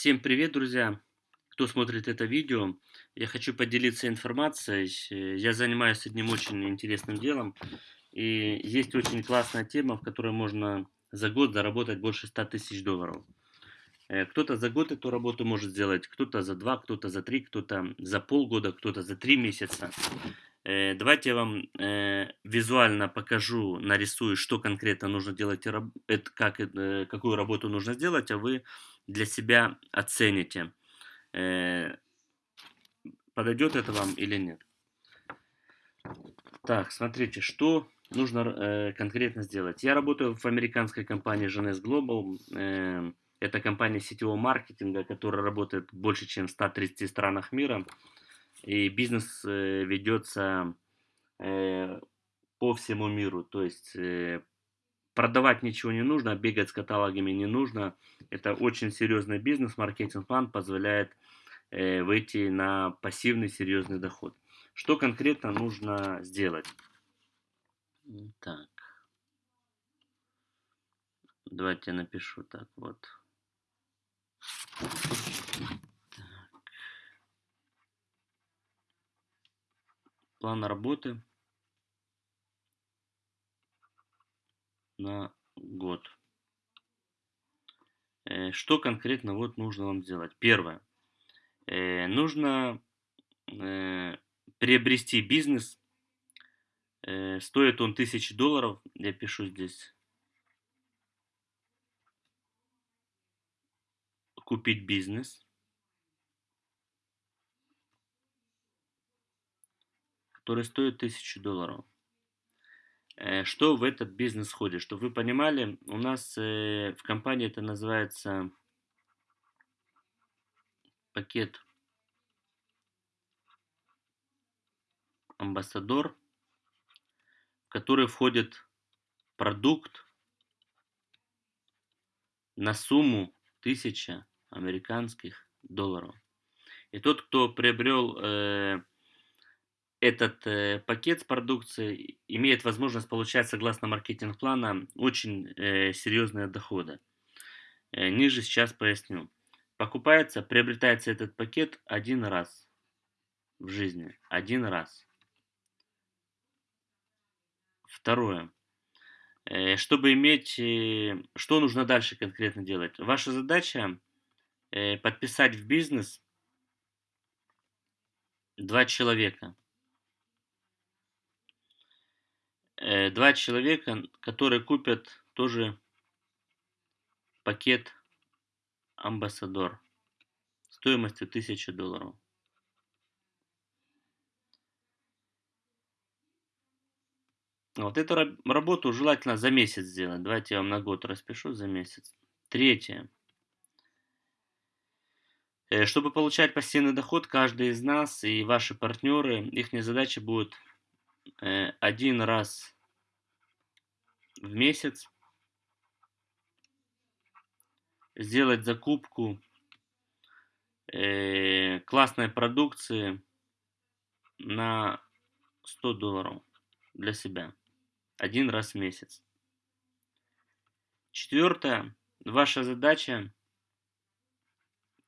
Всем привет, друзья! Кто смотрит это видео, я хочу поделиться информацией. Э, я занимаюсь одним очень интересным делом. И есть очень классная тема, в которой можно за год заработать больше 100 тысяч долларов. Э, кто-то за год эту работу может сделать, кто-то за два, кто-то за три, кто-то за полгода, кто-то за три месяца. Э, давайте я вам визуально покажу, нарисую, что конкретно нужно делать, как, какую работу нужно сделать, а вы для себя оцените, э, подойдет это вам или нет. Так, смотрите, что нужно э, конкретно сделать. Я работаю в американской компании Genes Global. Э, это компания сетевого маркетинга, которая работает больше, чем в 130 странах мира. И бизнес э, ведется по всему миру. То есть Продавать ничего не нужно, бегать с каталогами не нужно. Это очень серьезный бизнес. Маркетинг-план позволяет э, выйти на пассивный серьезный доход. Что конкретно нужно сделать? Так. Давайте я напишу так вот. План работы. На год. Э, что конкретно вот нужно вам сделать? Первое. Э, нужно э, приобрести бизнес. Стоит он 1000 долларов. Я пишу здесь. Купить бизнес. Который стоит 1000 долларов. Э, что в этот бизнес входит? Чтобы вы понимали, у нас э, в компании это называется пакет амбассадор, в который входит продукт на сумму 1000 американских долларов. И тот, кто приобрел э, этот э, пакет с продукцией имеет возможность получать, согласно маркетинг-плана, очень э, серьезные доходы. Э, ниже сейчас поясню. Покупается, приобретается этот пакет один раз в жизни. Один раз. Второе. Э, чтобы иметь... Э, что нужно дальше конкретно делать? Ваша задача э, подписать в бизнес два человека – э, два человека, которые купят тоже пакет Амбассадор стоимостью 1000 долларов. Вот эту работу желательно за месяц сделать. Давайте я вам на год распишу за месяц. Третье. Э, чтобы получать пассивный доход, каждый из нас и ваши партнеры, их задача будет Э, один раз в месяц сделать закупку э, классной продукции на 100 долларов для себя один раз в месяц. Четвертое. Ваша задача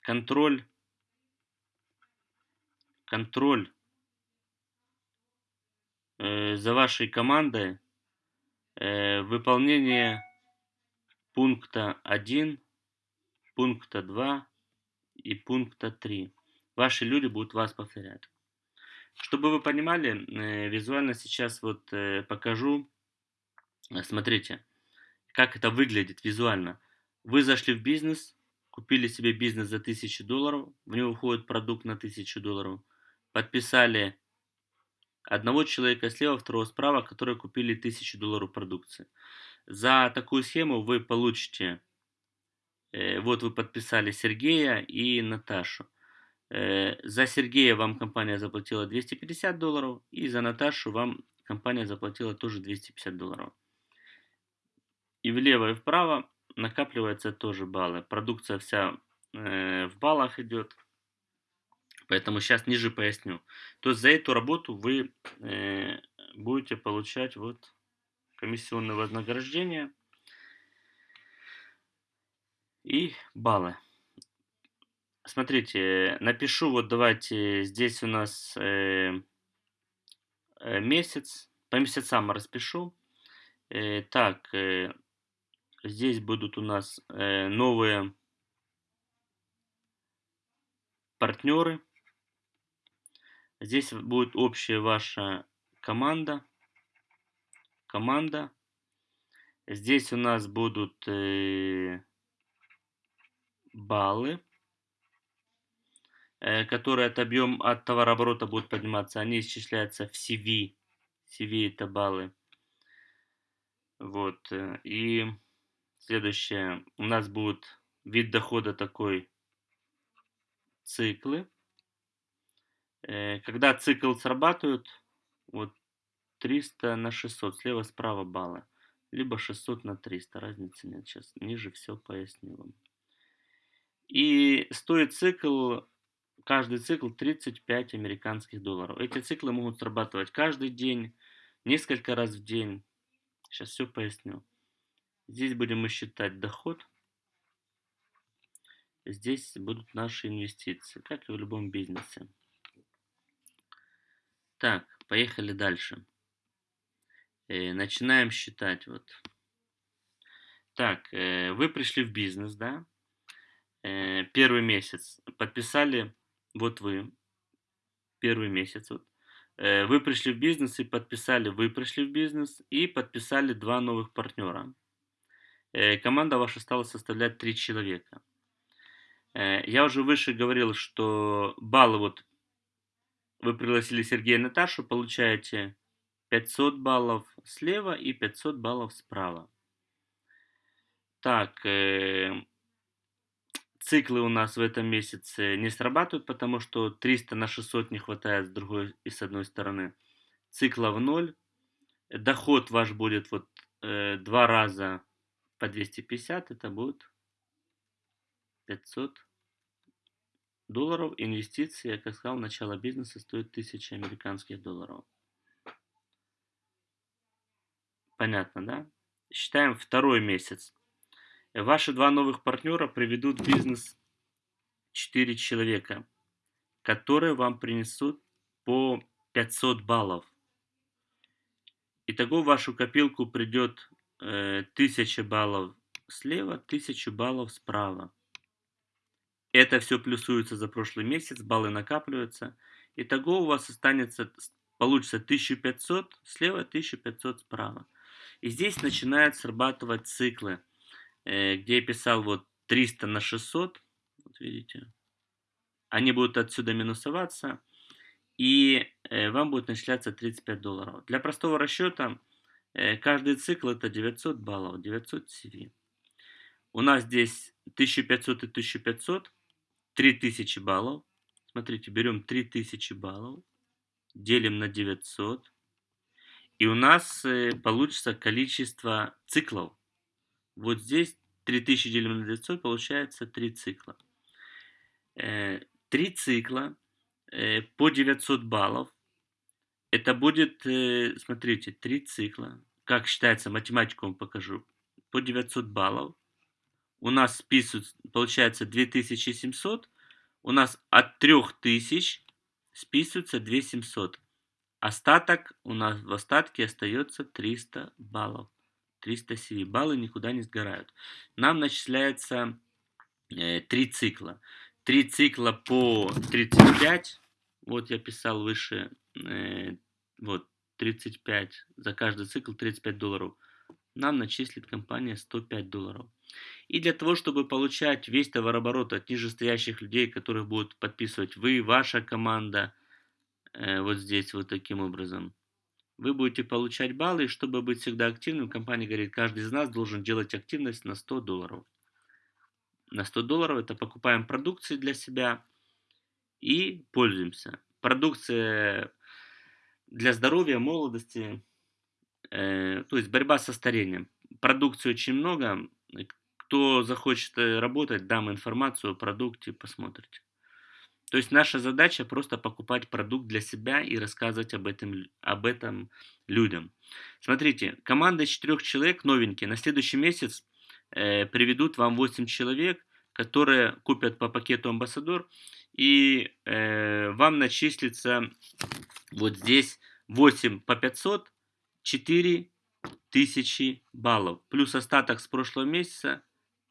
контроль контроль Э, за вашей командой э, выполнение пункта 1, пункта 2 и пункта 3. Ваши люди будут вас повторять. Чтобы вы понимали, э, визуально сейчас вот покажу. Смотрите, как это выглядит визуально. Вы зашли в бизнес, купили себе бизнес за 1000 долларов, в него входит продукт на 1000 долларов, подписали одного человека слева, второго справа, которые купили 1000 долларов продукции. За такую схему вы получите, э, вот вы подписали Сергея и Наташу. Э, за Сергея вам компания заплатила 250 долларов, и за Наташу вам компания заплатила тоже 250 долларов. И влево, и вправо накапливаются тоже баллы. Продукция вся э, в баллах идет. Поэтому сейчас ниже поясню. То есть за эту работу вы э, будете получать вот комиссионное вознаграждение и баллы. смотрите, напишу, вот давайте, здесь у нас э, э, месяц, по месяцам распишу. Э, так, э, здесь будут у нас э, новые партнеры. Здесь будет общая ваша команда. Команда. Здесь у нас будут э, баллы, э, которые от объем от товарооборота будут подниматься. Они исчисляются в CV. CV это баллы. Вот. Э, и следующее. У нас будет вид дохода такой. Циклы. Э, когда цикл срабатывает, вот 300 на 600, слева справа баллы либо 600 на 300, разницы нет, сейчас ниже все поясню вам. И стоит цикл, каждый цикл 35 американских долларов. Эти циклы могут срабатывать каждый день, несколько раз в день. Сейчас все поясню. Здесь будем мы считать доход. Здесь будут наши инвестиции, как и в любом бизнесе. Так, поехали дальше. Э, начинаем считать. Вот. Так, э, вы пришли в бизнес, да? Э, первый месяц подписали, вот вы, первый месяц, вот. Вы пришли в бизнес и подписали, вы пришли в бизнес и подписали два новых партнера. Команда ваша стала составлять три человека. Я уже выше говорил, что баллы вот вы пригласили Сергея и Наташу, получаете 500 баллов слева и 500 баллов справа. Так, э, циклы у нас в этом месяце не срабатывают, потому что 300 на 600 не хватает с другой и с одной стороны. Цикла в ноль. Доход ваш будет вот э, два раза по 250, это будет 500 долларов. Инвестиции, я как сказал, начало бизнеса стоит 1000 американских долларов. Понятно, да? Считаем второй месяц. Ваши два новых партнера приведут в бизнес 4 человека, которые вам принесут по 500 баллов. Итого в вашу копилку придет э, 1000 баллов слева, 1000 баллов справа. Это все плюсуется за прошлый месяц, баллы накапливаются. Итого у вас останется, получится 1500 слева, 1500 справа. И здесь начинают срабатывать циклы, э, где я писал вот 300 на 600, вот видите, они будут отсюда минусоваться, и э, вам будет начисляться 35 долларов. Для простого расчета э, каждый цикл это 900 баллов, 900 CV. У нас здесь 1500 и 1500, 3000 баллов. Смотрите, берем 3000 баллов, делим на 900, и у нас э, получится количество циклов. Вот здесь 3000 делим на 900 получается 3 цикла. 3 э, цикла э, по 900 баллов. Это будет, смотрите, 3 цикла. Как считается, математику вам покажу. По 900 баллов. У нас списывают, получается 2700. У нас от 3000 списывается 2700. Остаток у нас в остатке остается 300 баллов. 300 CV. Баллы никуда не сгорают. Нам начисляется э, 3 цикла. 3 цикла по 35. Вот я писал выше. Э, вот 35. За каждый цикл 35 долларов. Нам начислит компания 105 долларов. И для того, чтобы получать весь товарооборот от нижестоящих людей, которых будут подписывать вы, ваша команда, Э, вот здесь вот таким образом. Вы будете получать баллы, и чтобы быть всегда активным, компания говорит, каждый из нас должен делать активность на 100 долларов. На 100 долларов это покупаем продукции для себя и пользуемся. Продукция для здоровья, молодости, э, то есть борьба со старением. Продукции очень много. Кто захочет э, работать, дам информацию о продукте, посмотрите. То есть наша задача просто покупать продукт для себя и рассказывать об этом, об этом людям. Смотрите, команда из четырех человек новенькие на следующий месяц э, приведут вам 8 человек, которые купят по пакету Амбассадор, и э, вам начислится вот здесь 8 по 500, 4 тысячи баллов. Плюс остаток с прошлого месяца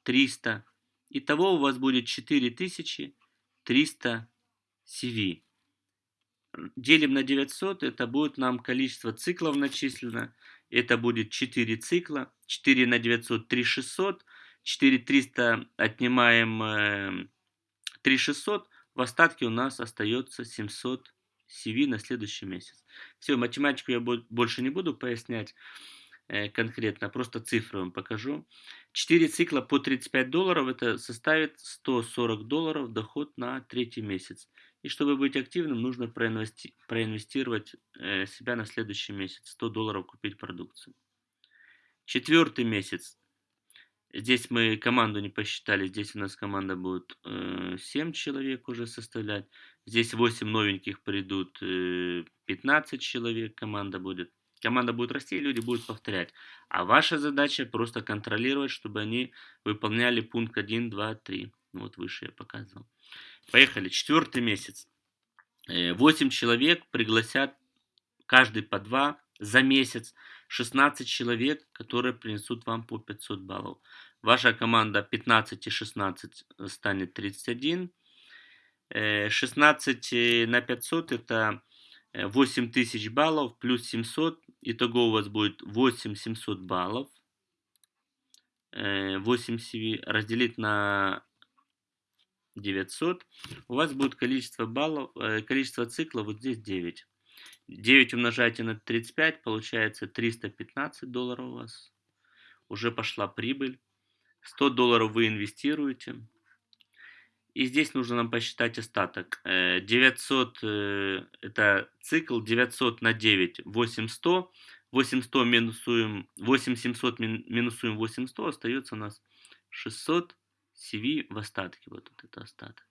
300. Итого у вас будет 4300 CV. Делим на 900, это будет нам количество циклов начислено. Это будет 4 цикла. 4 на 900, 3600. 4300 отнимаем 3600. Э, В остатке у нас остается 700 CV на следующий месяц. Все, математику я больше не буду пояснять э, конкретно, просто цифры вам покажу. 4 цикла по 35 долларов, это составит 140 долларов доход на третий месяц. И чтобы быть активным, нужно проинвести проинвестировать э, себя на следующий месяц. 100 долларов купить продукцию. Четвертый месяц. Здесь мы команду не посчитали. Здесь у нас команда будет э, 7 человек уже составлять. Здесь 8 новеньких придут, э, 15 человек команда будет. Команда будет расти, и люди будут повторять. А ваша задача просто контролировать, чтобы они выполняли пункт 1, 2, 3. Вот выше я показывал. Поехали. Четвертый месяц. 8 э, человек пригласят каждый по 2 за месяц. 16 человек, которые принесут вам по 500 баллов. Ваша команда 15 и 16 станет 31. 16 э, на 500 это 8000 э, баллов плюс 700. Итого у вас будет 8700 баллов. 8 CV разделить на 900, у вас будет количество баллов, э, количество циклов вот здесь 9. 9 умножаете на 35, получается 315 долларов у вас. Уже пошла прибыль. 100 долларов вы инвестируете. И здесь нужно нам посчитать остаток. 900 э, э, это цикл, 900 на 9, 8100. 800 минусуем, 8700 минусуем 8100, остается у нас 600 CV в остатке. Вот, вот это остаток.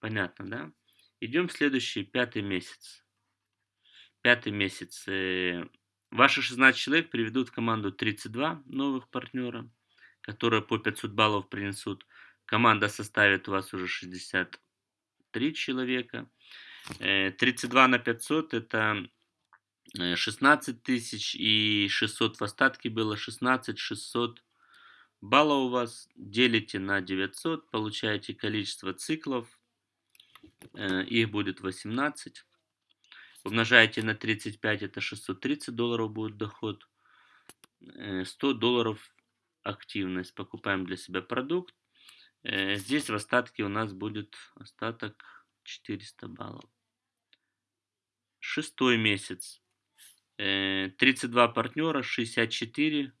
Понятно, да? Идем в следующий, пятый месяц. Пятый месяц. Э, ваши 16 человек приведут в команду 32 новых партнера, которые по 500 баллов принесут. Команда составит у вас уже 63 человека. 32 э, на 500 это 16 э, тысяч и 600 в остатке было 16 600 балла у вас, делите на 900, получаете количество циклов, э, их будет 18. Умножаете на 35, это 630 долларов будет доход. 100 э, долларов активность. Покупаем для себя продукт. Э, здесь в остатке у нас будет остаток 400 баллов. Шестой месяц. 32 партнера, 64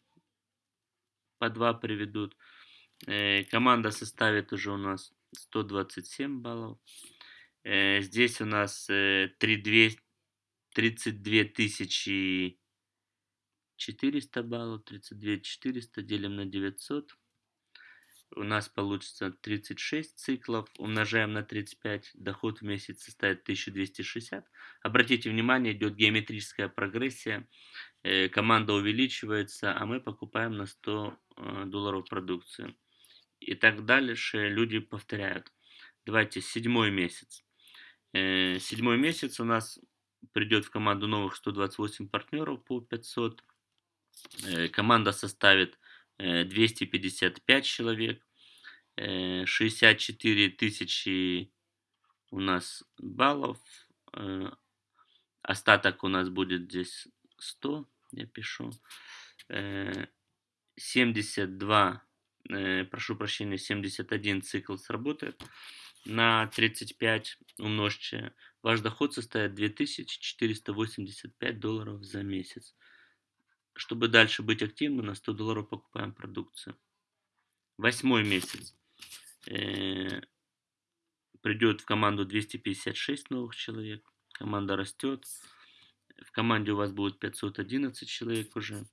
по 2 приведут. Э, команда составит уже у нас 127 баллов. Э, здесь у нас 32, 32 тысячи 400 баллов, 32 400 делим на 900. У нас получится 36 циклов, умножаем на 35, доход в месяц составит 1260. Обратите внимание, идет геометрическая прогрессия, э, команда увеличивается, а мы покупаем на 100 Э, долларов продукции. И так дальше люди повторяют. Давайте седьмой месяц. Э, седьмой месяц у нас придет в команду новых 128 партнеров по 500. Э, команда составит 255 человек. 64 тысячи у нас баллов. Остаток у нас будет здесь 100, я пишу. 72, э, прошу прощения, 71 цикл сработает. На 35 умножьте. Ваш доход составит 2485 долларов за месяц. Чтобы дальше быть активным, на 100 долларов покупаем продукцию. Восьмой месяц. Э, придет в команду 256 новых человек. Команда растет. В команде у вас будет 511 человек уже.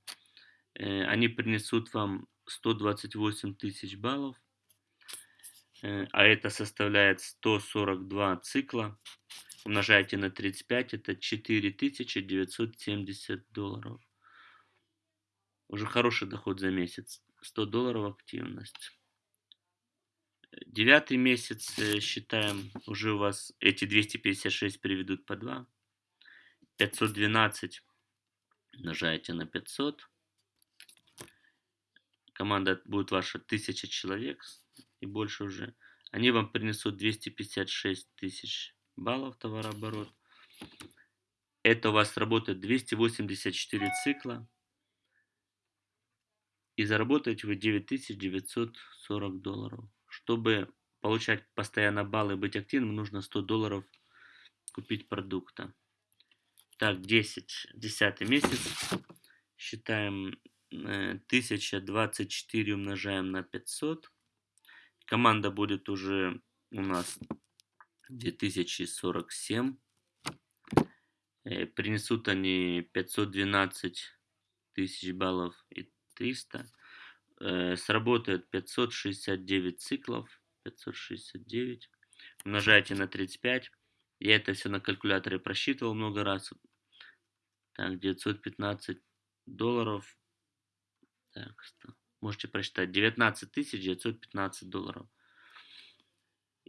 Э, они принесут вам 128 тысяч баллов, э, а это составляет 142 цикла. Умножайте на 35, это 4970 долларов. Уже хороший доход за месяц. 100 долларов активность. Девятый месяц э, считаем, уже у вас эти 256 приведут по 2. 512 умножаете на 500. Команда будет ваша 1000 человек и больше уже. Они вам принесут 256 тысяч баллов товарооборот. Это у вас работает 284 цикла. И заработаете вы 9940 долларов. Чтобы получать постоянно баллы и быть активным, нужно 100 долларов купить продукта. Так, 10, 10 месяц. Считаем 1024 э, умножаем на 500. Команда будет уже у нас 2047. Э, принесут они 512 тысяч баллов и 300. Э, сработает 569 циклов. 569. Умножайте на 35. Я это все на калькуляторе просчитывал много раз. Так, 915 долларов. Так, можете прочитать. 19 915 долларов.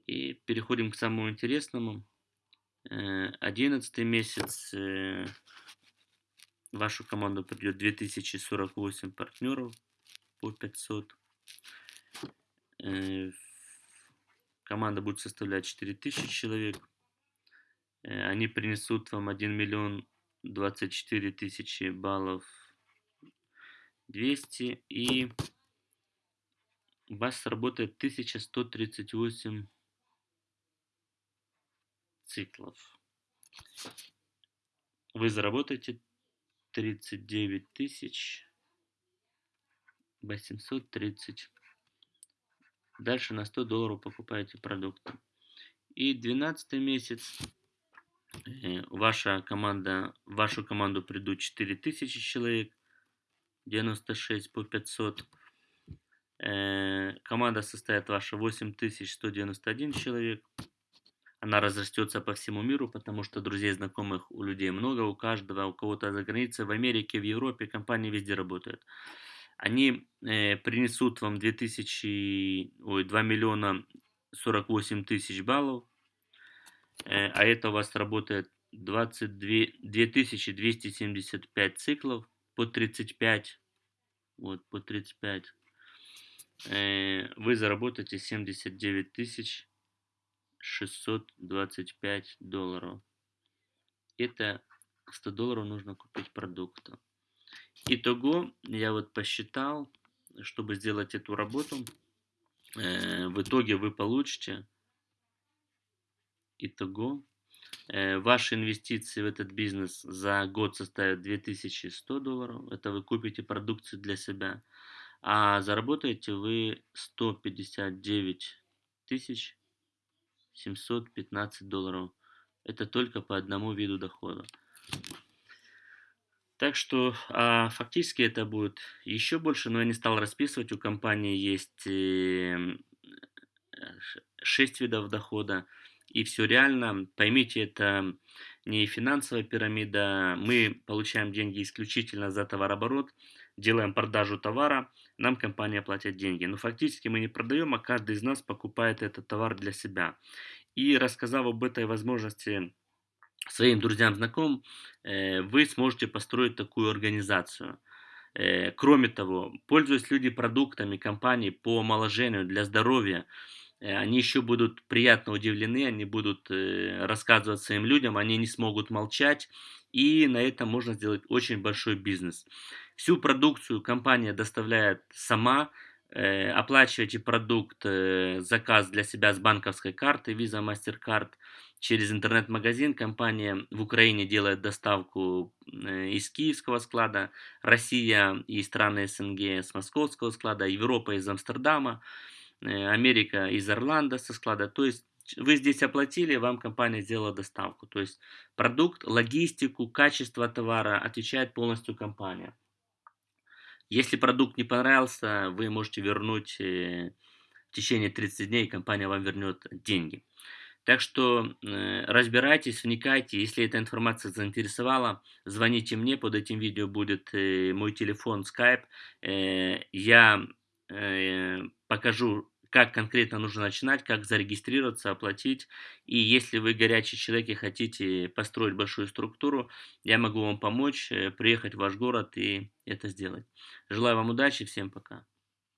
И переходим к самому интересному. 11 э, месяц э, вашу команду придет 2048 партнеров по 500. Э, команда будет составлять 4000 человек. Они принесут вам 1 миллион 24 тысячи баллов 200 и у вас сработает 1138 циклов. Вы заработаете 39 тысяч 830. Дальше на 100 долларов покупаете продукты. И 12 месяц э, ваша команда, в вашу команду придут 4000 человек, 96 по 500. Э, команда состоит ваша 8191 человек. Она разрастется по всему миру, потому что друзей, знакомых у людей много, у каждого, у кого-то за границей, в Америке, в Европе, компании везде работают. Они э, принесут вам 2000, ой, 2 миллиона 48 тысяч баллов, э, а это у вас работает 22, 2275 циклов по 35, вот, по 35. Э, вы заработаете 79 тысяч 625 долларов. Это 100 долларов нужно купить продукта. Итого, я вот посчитал, чтобы сделать эту работу, э, в итоге вы получите, итого, э, ваши инвестиции в этот бизнес за год составят 2100 долларов, это вы купите продукцию для себя, а заработаете вы 159 тысяч 715 долларов. Это только по одному виду дохода. Так что а, фактически это будет еще больше, но я не стал расписывать. У компании есть э, 6 видов дохода. И все реально. Поймите, это не финансовая пирамида. Мы получаем деньги исключительно за товарооборот, делаем продажу товара, нам компания платит деньги. Но фактически мы не продаем, а каждый из нас покупает этот товар для себя. И рассказав об этой возможности своим друзьям, знакомым, э, вы сможете построить такую организацию. Э, кроме того, пользуясь люди продуктами компании по омоложению для здоровья, э, они еще будут приятно удивлены, они будут рассказывать своим людям, они не смогут молчать, и на этом можно сделать очень большой бизнес. Всю продукцию компания доставляет сама, оплачиваете продукт, заказ для себя с банковской карты, Visa, MasterCard, через интернет-магазин. Компания в Украине делает доставку э, из киевского склада, Россия и страны СНГ с московского склада, Европа из Амстердама, э, Америка из Орландо со склада. То есть вы здесь оплатили, вам компания сделала доставку. То есть продукт, логистику, качество товара отвечает полностью компания. Если продукт не понравился, вы можете вернуть э, в течение 30 дней, компания вам вернет деньги. Так что э, разбирайтесь, вникайте. Если эта информация заинтересовала, звоните мне. Под этим видео будет э, мой телефон, Skype. Я покажу как конкретно нужно начинать, как зарегистрироваться, оплатить. И если вы горячий человек и хотите построить большую структуру, я могу вам помочь, приехать в ваш город и это сделать. Желаю вам удачи, всем пока.